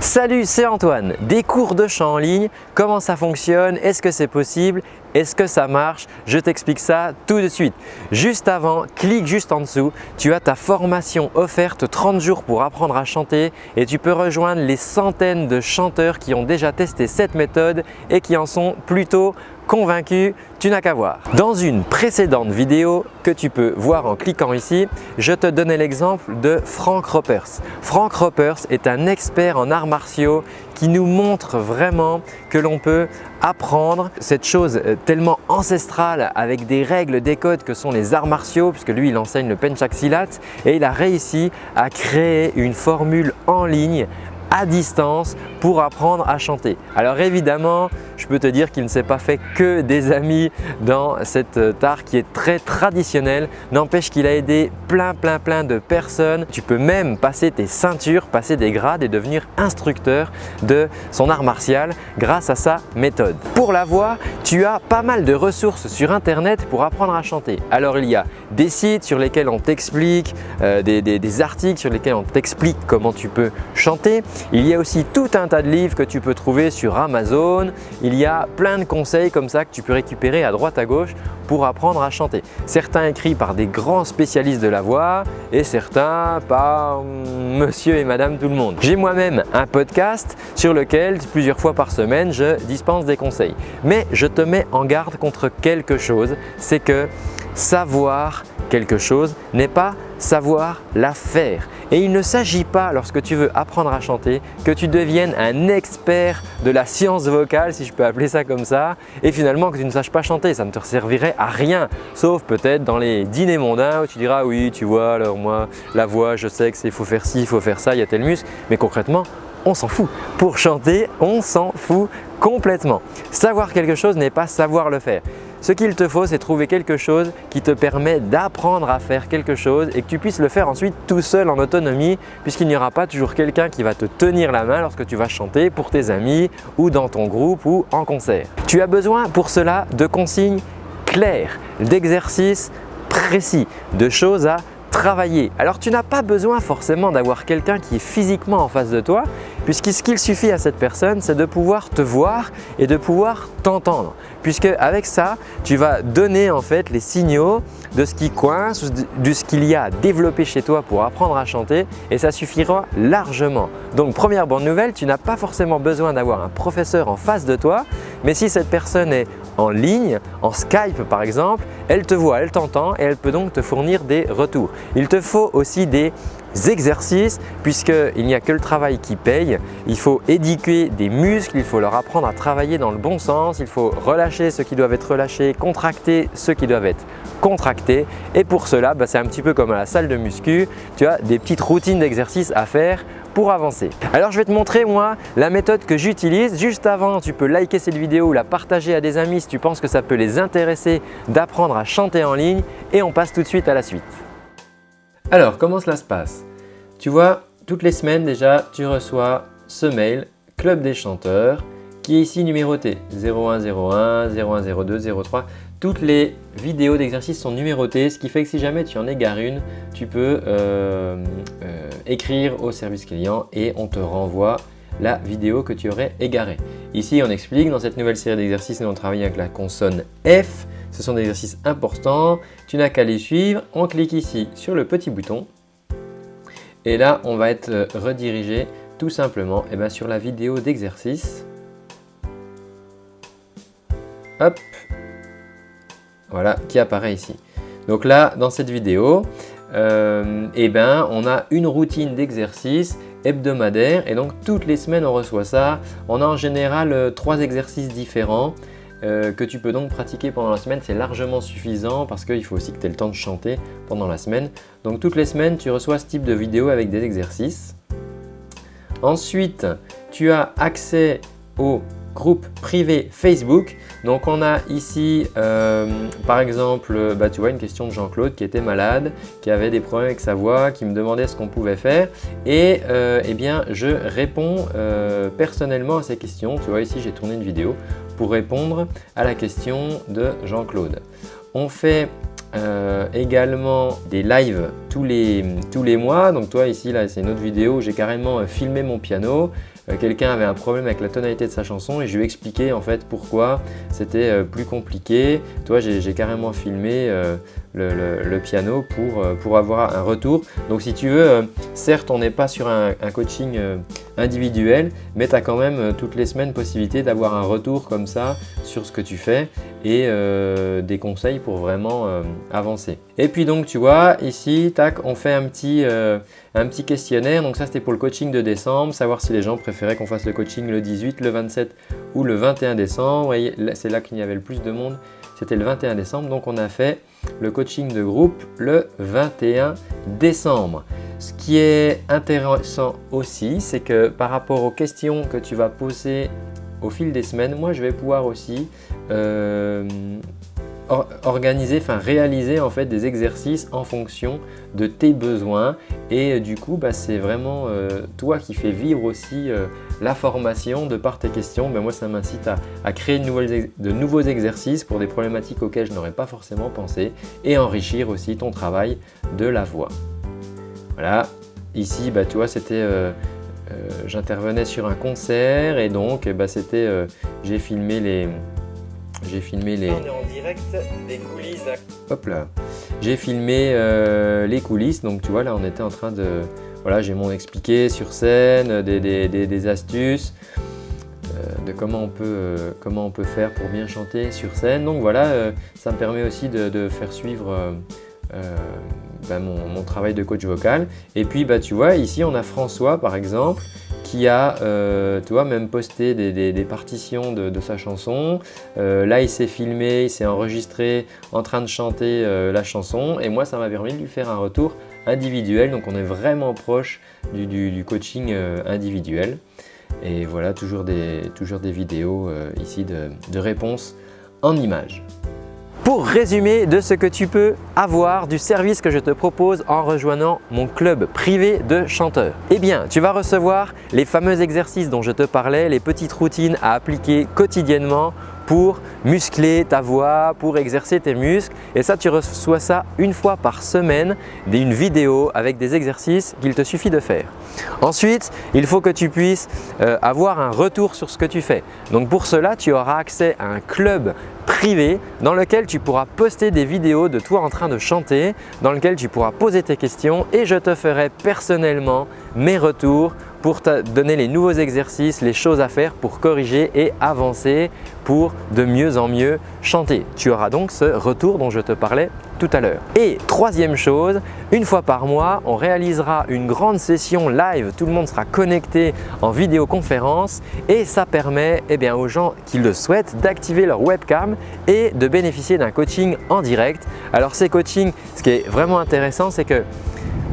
Salut, c'est Antoine. Des cours de chant en ligne, comment ça fonctionne Est-ce que c'est possible Est-ce que ça marche? Je t'explique ça tout de suite. Juste avant, clique juste en dessous, tu as ta formation offerte 30 jours pour apprendre à chanter et tu peux rejoindre les centaines de chanteurs qui ont déjà testé cette méthode et qui en sont plutôt convaincu, tu n'as qu'à voir. Dans une précédente vidéo que tu peux voir en cliquant ici, je te donnais l'exemple de Frank Ropers. Frank Ropers est un expert en arts martiaux qui nous montre vraiment que l'on peut apprendre cette chose euh, tellement ancestrale avec des règles, des codes que sont les arts martiaux puisque lui il enseigne le Penchak Silat et il a réussi à créer une formule en ligne à distance pour apprendre à chanter. Alors évidemment, je peux te dire qu'il ne s'est pas fait que des amis dans cet euh, art qui est très traditionnel. N'empêche qu'il a aidé plein plein plein de personnes. Tu peux même passer tes ceintures, passer des grades et devenir instructeur de son art martial grâce à sa méthode. Pour la voix, tu as pas mal de ressources sur internet pour apprendre à chanter. Alors il y a des sites sur lesquels on t'explique, euh, des, des articles sur lesquels on t'explique comment tu peux chanter. Il y a aussi tout un tas de livres que tu peux trouver sur Amazon. Il y a plein de conseils comme ça que tu peux récupérer à droite à gauche pour apprendre à chanter. Certains écrits par des grands spécialistes de la voix et certains par monsieur et madame tout le monde. J'ai moi-même un podcast sur lequel plusieurs fois par semaine je dispense des conseils. Mais je te mets en garde contre quelque chose, c'est que savoir quelque chose n'est pas savoir la faire. Et il ne s'agit pas, lorsque tu veux apprendre à chanter, que tu deviennes un expert de la science vocale, si je peux appeler ça comme ça, et finalement que tu ne saches pas chanter. Ça ne te servirait à rien, sauf peut-être dans les dîners mondains où tu diras « oui, tu vois, alors moi, la voix, je sais que c'est faut faire ci, il faut faire ça, il y a tel muscle », mais concrètement, on s'en fout. Pour chanter, on s'en fout complètement. Savoir quelque chose n'est pas savoir le faire. Ce qu'il te faut, c'est trouver quelque chose qui te permet d'apprendre à faire quelque chose et que tu puisses le faire ensuite tout seul en autonomie puisqu'il n'y aura pas toujours quelqu'un qui va te tenir la main lorsque tu vas chanter pour tes amis ou dans ton groupe ou en concert. Tu as besoin pour cela de consignes claires, d'exercices précis, de choses à travailler. Alors tu n'as pas besoin forcément d'avoir quelqu'un qui est physiquement en face de toi puisque ce qu'il suffit à cette personne, c'est de pouvoir te voir et de pouvoir t'entendre. Puisque avec ça, tu vas donner en fait les signaux de ce qui coince, de ce qu'il y a à développer chez toi pour apprendre à chanter et ça suffira largement. Donc première bonne nouvelle, tu n'as pas forcément besoin d'avoir un professeur en face de toi, mais si cette personne est en ligne, en Skype par exemple, elle te voit, elle t'entend et elle peut donc te fournir des retours. Il te faut aussi des exercices puisqu'il n'y a que le travail qui paye. Il faut éduquer des muscles, il faut leur apprendre à travailler dans le bon sens, il faut relâcher ceux qui doivent être relâchés, contracter ceux qui doivent être contractés et pour cela, bah, c'est un petit peu comme à la salle de muscu, tu as des petites routines d'exercices à faire pour avancer. Alors je vais te montrer moi la méthode que j'utilise. Juste avant, tu peux liker cette vidéo ou la partager à des amis si tu penses que ça peut les intéresser d'apprendre à chanter en ligne et on passe tout de suite à la suite. Alors, comment cela se passe? Tu vois, toutes les semaines déjà, tu reçois ce mail Club des chanteurs qui est ici numéroté 0101, 0102, 03. Toutes les vidéos d'exercice sont numérotées, ce qui fait que si jamais tu en égares une, tu peux euh, euh, écrire au service client et on te renvoie la vidéo que tu aurais égarée. Ici, on explique dans cette nouvelle série d'exercices, nous on travaille avec la consonne F. Ce sont des exercices importants. Tu n'as qu'à les suivre. On clique ici sur le petit bouton. Et là, on va être euh, redirigé tout simplement eh ben, sur la vidéo d'exercice. Hop Voilà, qui apparaît ici. Donc là, dans cette vidéo, euh, eh ben, on a une routine d'exercice hebdomadaire et donc toutes les semaines on reçoit ça. On a en général euh, trois exercices différents euh, que tu peux donc pratiquer pendant la semaine. C'est largement suffisant parce qu'il faut aussi que tu aies le temps de chanter pendant la semaine. Donc toutes les semaines, tu reçois ce type de vidéo avec des exercices. Ensuite, tu as accès au groupe privé Facebook. Donc on a ici euh, par exemple, bah, tu vois une question de Jean-Claude qui était malade, qui avait des problèmes avec sa voix, qui me demandait ce qu'on pouvait faire et euh, eh bien je réponds euh, personnellement à ces questions. Tu vois ici j'ai tourné une vidéo pour répondre à la question de Jean-Claude. On fait également des lives tous les, mois. Donc toi ici là c'est une autre vidéo, j'ai carrément filmé mon piano euh, quelqu'un avait un problème avec la tonalité de sa chanson et je lui ai expliqué en fait pourquoi c'était euh, plus compliqué. Toi, j'ai carrément filmé euh, le, piano pour, pour avoir un retour. Donc si tu veux, certes on n'est pas sur un, coaching individuel, mais tu as quand même toutes les semaines possibilité d'avoir un retour comme ça sur ce que tu fais et des conseils pour vraiment avancer. Et puis donc tu vois, ici, tac, on fait un petit, un petit questionnaire. Donc ça, c'était pour le coaching de décembre, savoir si les gens préféraient qu'on fasse le coaching le 18, le 27 ou le 21 décembre. C'est là qu'il y avait le plus de monde, c'était le 21 décembre. Donc on a fait le coaching de groupe le 21 décembre. Ce qui est intéressant aussi, c'est que par rapport aux questions que tu vas poser au fil des semaines, moi je vais pouvoir aussi euh, organiser, enfin réaliser en fait des exercices en fonction de tes besoins et euh, du coup bah, c'est vraiment euh, toi qui fais vivre aussi la formation de par tes questions. Ben, moi ça m'incite à, créer de, nouveaux exercices pour des problématiques auxquelles je n'aurais pas forcément pensé et enrichir aussi ton travail de la voix. Voilà, ici bah, tu vois c'était j'intervenais sur un concert et donc bah, c'était j'ai filmé les j'ai filmé les... On est en direct des coulisses. Hop là. J'ai filmé euh, les coulisses. Donc tu vois là on était en train de... Voilà j'ai mon expliqué sur scène, des, astuces euh, de comment on, peut, euh, comment on peut faire pour bien chanter sur scène. Donc voilà, ça me permet aussi de, faire suivre bah, mon, travail de coach vocal. Et puis bah, tu vois ici on a François par exemple qui a euh, tu vois, même posté des, partitions de, sa chanson. Euh, là, il s'est filmé, il s'est enregistré en train de chanter euh, la chanson et moi, ça m'a permis de lui faire un retour individuel. Donc, on est vraiment proche du, coaching individuel. Et voilà, toujours des, toujours des vidéos ici de, de réponses en images pour résumer de ce que tu peux avoir du service que je te propose en rejoignant mon club privé de chanteurs. Eh bien, tu vas recevoir les fameux exercices dont je te parlais, les petites routines à appliquer quotidiennement pour muscler ta voix, pour exercer tes muscles. Et ça, tu reçois ça une fois par semaine, une vidéo avec des exercices qu'il te suffit de faire. Ensuite, il faut que tu puisses euh, avoir un retour sur ce que tu fais. Donc pour cela, tu auras accès à un club privé dans lequel tu pourras poster des vidéos de toi en train de chanter, dans lequel tu pourras poser tes questions et je te ferai personnellement mes retours pour te donner les nouveaux exercices, les choses à faire pour corriger et avancer pour de mieux en mieux chanter. Tu auras donc ce retour dont je te parlais tout à l'heure. Et troisième chose, une fois par mois, on réalisera une grande session live. Tout le monde sera connecté en vidéoconférence et ça permet eh bien, aux gens qui le souhaitent d'activer leur webcam et de bénéficier d'un coaching en direct. Alors ces coachings, ce qui est vraiment intéressant, c'est que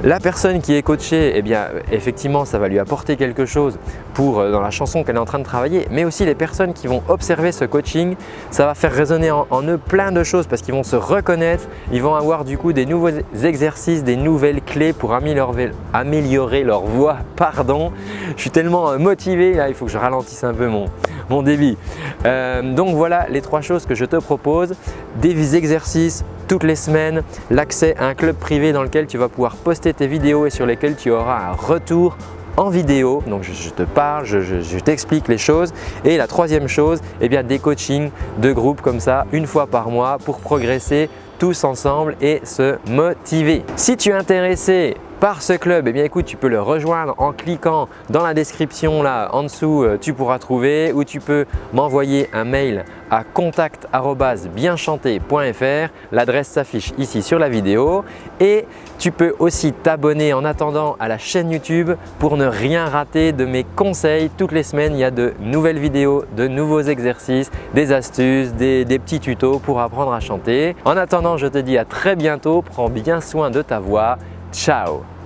la personne qui est coachée, eh bien, effectivement, ça va lui apporter quelque chose euh, dans la chanson qu'elle est en train de travailler, mais aussi les personnes qui vont observer ce coaching, ça va faire résonner en, eux plein de choses parce qu'ils vont se reconnaître, ils vont avoir du coup des nouveaux exercices, des nouvelles clés pour améliorer, leur voix. Pardon, je suis tellement euh, motivé, là, il faut que je ralentisse un peu mon, débit. Euh, donc voilà les trois choses que je te propose, des exercices toutes les semaines, l'accès à un club privé dans lequel tu vas pouvoir poster tes vidéos et sur lesquelles tu auras un retour en vidéo. Donc je, te parle, je, t'explique les choses. Et la troisième chose, eh bien, des coachings de groupe comme ça une fois par mois pour progresser tous ensemble et se motiver. Si tu es intéressé par ce club, eh tu peux le rejoindre en cliquant dans la description là en dessous, euh, tu pourras trouver ou tu peux m'envoyer un mail à contact@bienchanter.fr. L'adresse s'affiche ici sur la vidéo et tu peux aussi t'abonner en attendant à la chaîne YouTube pour ne rien rater de mes conseils. Toutes les semaines, il y a de nouvelles vidéos, de nouveaux exercices, des astuces, des petits tutos pour apprendre à chanter. En attendant, je te dis à très bientôt. Prends bien soin de ta voix Ciao